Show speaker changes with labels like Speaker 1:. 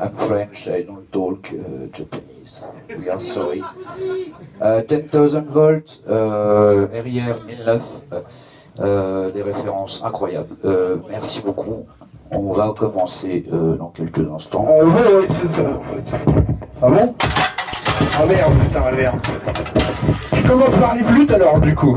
Speaker 1: I'm French, I don't talk uh, Japanese. We are sorry. Uh, 10,000 volts, uh, RIR 1009, uh, des références incroyables. Euh, merci beaucoup. On va commencer euh, dans quelques instants.
Speaker 2: Ah. Ah bon? Ah merde, putain, merde. Je commence par les flûtes alors, du coup.